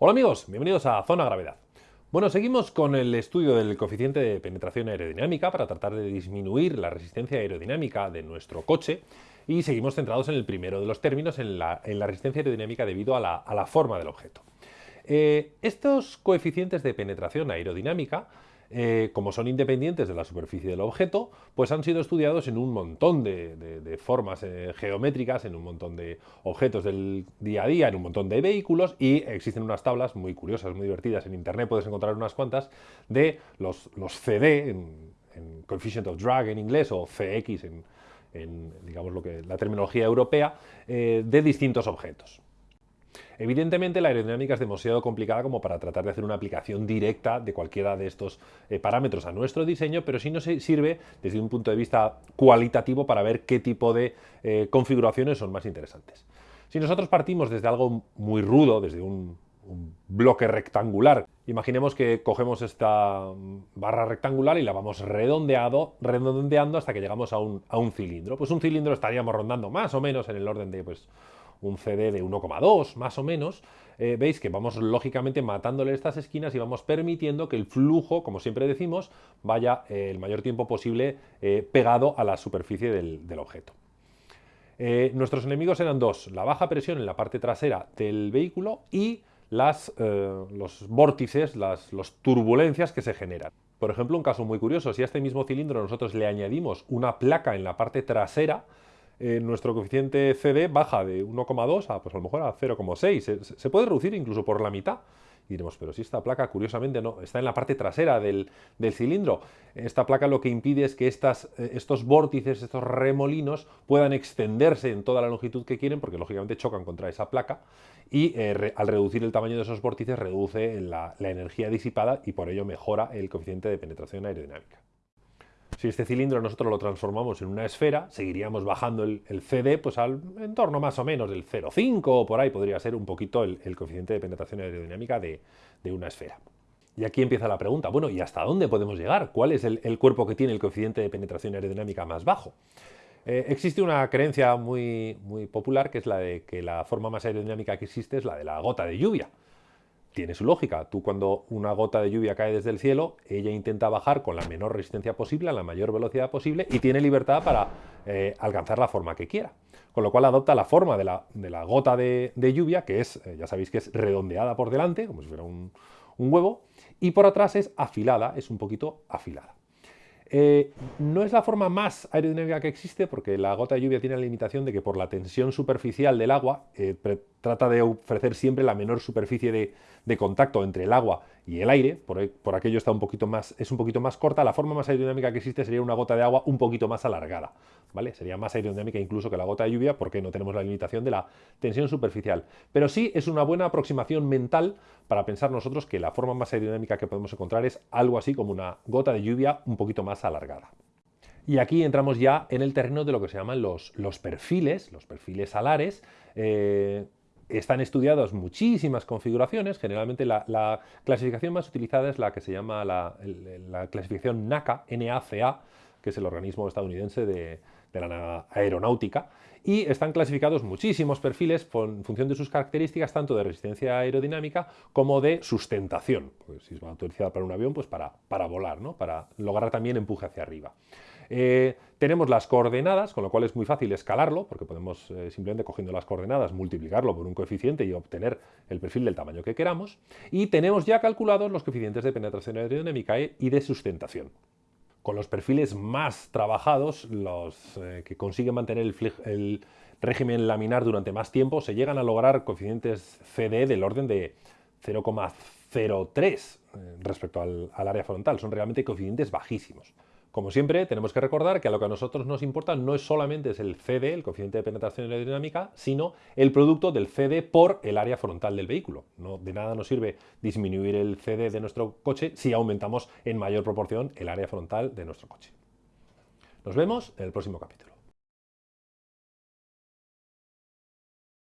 Hola amigos, bienvenidos a Zona Gravedad. Bueno, seguimos con el estudio del coeficiente de penetración aerodinámica para tratar de disminuir la resistencia aerodinámica de nuestro coche y seguimos centrados en el primero de los términos, en la, resistencia aerodinámica debido a la, forma del objeto. Eh, estos coeficientes de penetración aerodinámica eh, como son independientes de la superficie del objeto, pues han sido estudiados en un montón de, formas eh, geométricas, en un montón de objetos del día a día, en un montón de vehículos y existen unas tablas muy curiosas, muy divertidas, en internet puedes encontrar unas cuantas de los, CD, en, Coefficient of Drag en inglés o CX en, digamos lo que la terminología europea, eh, de distintos objetos. Evidentemente la aerodinámica es demasiado complicada como para tratar de hacer una aplicación directa de cualquiera de estos eh, parámetros a nuestro diseño, pero sí nos sirve desde un punto de vista cualitativo para ver qué tipo de eh, configuraciones son más interesantes. Si nosotros partimos desde algo muy rudo, desde un, bloque rectangular, imaginemos que cogemos esta barra rectangular y la vamos redondeado, redondeando hasta que llegamos a un, a un cilindro. Pues un cilindro estaríamos rondando más o menos en el orden de pues, un CD de 1,2 más o menos, eh, veis que vamos lógicamente matándole estas esquinas y vamos permitiendo que el flujo, como siempre decimos, vaya eh, el mayor tiempo posible eh, pegado a la superficie del, objeto. nuestros enemigos eran dos, la baja presión en la parte trasera del vehículo y las, los vórtices, las turbulencias que se generan. Por ejemplo, un caso muy curioso, si a este mismo cilindro nosotros le añadimos una placa en la parte trasera, eh, nuestro coeficiente CD baja de 1,2 a, pues a lo mejor a 0,6. Se, puede reducir incluso por la mitad. Y diremos, pero si esta placa, curiosamente, no está en la parte trasera del, cilindro. Esta placa lo que impide es que estas, eh, estos vórtices, estos remolinos, puedan extenderse en toda la longitud que quieren, porque lógicamente chocan contra esa placa, y eh, al reducir el tamaño de esos vórtices reduce la energía disipada y por ello mejora el coeficiente de penetración aerodinámica. Si este cilindro nosotros lo transformamos en una esfera, seguiríamos bajando el, CD pues al entorno más o menos del 0,5 o por ahí podría ser un poquito el, coeficiente de penetración aerodinámica de, una esfera. Y aquí empieza la pregunta, bueno, ¿y hasta dónde podemos llegar? ¿Cuál es el, cuerpo que tiene el coeficiente de penetración aerodinámica más bajo? Eh, existe una creencia muy, muy popular que es la de que la forma más aerodinámica que existe es la de la gota de lluvia tiene su lógica. Tú cuando una gota de lluvia cae desde el cielo, ella intenta bajar con la menor resistencia posible, a la mayor velocidad posible y tiene libertad para eh, alcanzar la forma que quiera. Con lo cual adopta la forma de la, gota de, lluvia, que es, eh, ya sabéis que es redondeada por delante, como si fuera un huevo, y por atrás es afilada, es un poquito afilada. Eh, no es la forma más aerodinámica que existe porque la gota de lluvia tiene la limitación de que por la tensión superficial del agua trata de ofrecer siempre la menor superficie de, contacto entre el agua y el aire, por, aquello está un poquito más, es un poquito más corta, la forma más aerodinámica que existe sería una gota de agua un poquito más alargada, ¿vale? Sería más aerodinámica incluso que la gota de lluvia porque no tenemos la limitación de la tensión superficial. Pero sí es una buena aproximación mental para pensar nosotros que la forma más aerodinámica que podemos encontrar es algo así como una gota de lluvia un poquito más alargada. Y aquí entramos ya en el terreno de lo que se llaman los, los perfiles, los perfiles alares, eh, están estudiados muchísimas configuraciones, generalmente la, clasificación más utilizada es la que se llama la, clasificación NACA, NACA, que es el organismo estadounidense de, la aeronáutica, y están clasificados muchísimos perfiles en función de sus características, tanto de resistencia aerodinámica como de sustentación. Pues si es utilizada para un avión, pues para, para volar, ¿no? para lograr también empuje hacia arriba. Eh, tenemos las coordenadas, con lo cual es muy fácil escalarlo, porque podemos eh, simplemente cogiendo las coordenadas multiplicarlo por un coeficiente y obtener el perfil del tamaño que queramos. Y tenemos ya calculados los coeficientes de penetración aerodinámica y de sustentación. Con los perfiles más trabajados, los eh, que consiguen mantener el, régimen laminar durante más tiempo, se llegan a lograr coeficientes CD del orden de 0,03 respecto al área frontal. Son realmente coeficientes bajísimos. Como siempre, tenemos que recordar que a lo que a nosotros nos importa no es solamente el CD, el coeficiente de penetración aerodinámica, sino el producto del CD por el área frontal del vehículo. No, de nada nos sirve disminuir el CD de nuestro coche si aumentamos en mayor proporción el área frontal de nuestro coche. Nos vemos en el próximo capítulo.